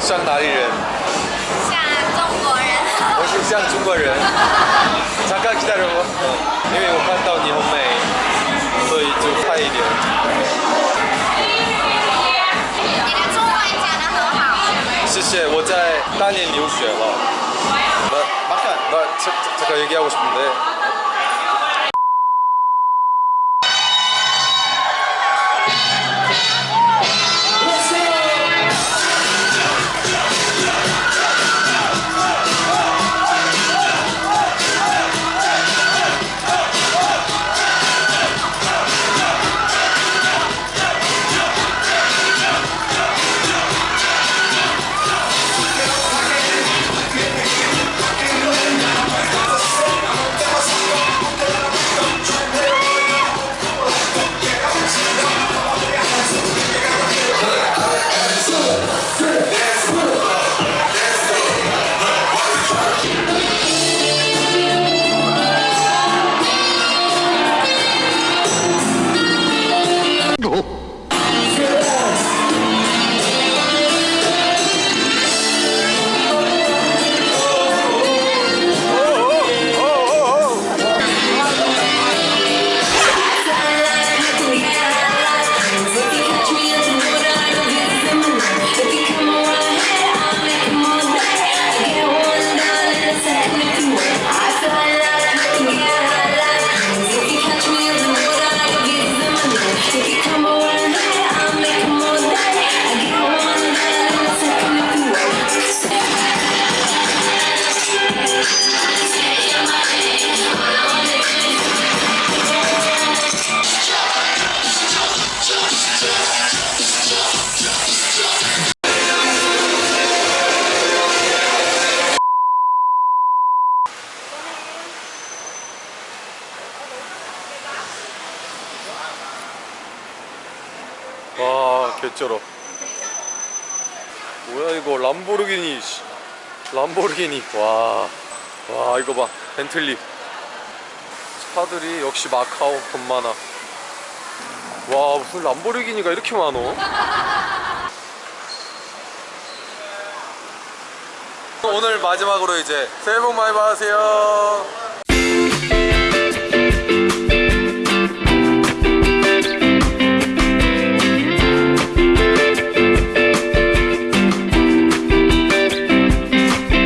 像哪里人？像中国人。我是像中国人。잠깐 기다려봐. 어, 因为我看到你很美，所以就快一点。你的中文讲得很好。谢谢，我在大连留学了。나 막간 나 자, 자, 잠깐 얘기하고 싶은데. 개쩔어. 뭐야 이거 람보르기니 씨. 람보르기니. 와, 와 이거 봐. 벤틀리. 차들이 역시 마카오 돈 많아 와 무슨 람보르기니가 이렇게 많어? 오늘 마지막으로 이제 새해 복 많이 받으세요